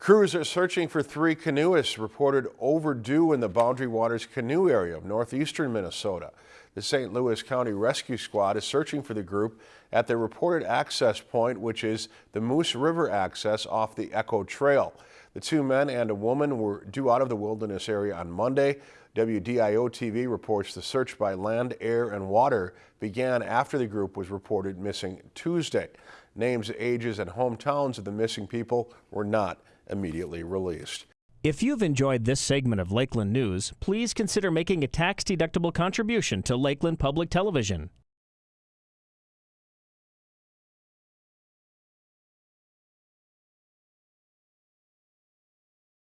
Crews are searching for three canoeists reported overdue in the Boundary Waters canoe area of northeastern Minnesota. The St. Louis County Rescue Squad is searching for the group at the reported access point, which is the Moose River access off the Echo Trail. The two men and a woman were due out of the wilderness area on Monday. WDIO TV reports the search by land, air, and water began after the group was reported missing Tuesday. Names, ages, and hometowns of the missing people were not immediately released. If you've enjoyed this segment of Lakeland News, please consider making a tax-deductible contribution to Lakeland Public Television.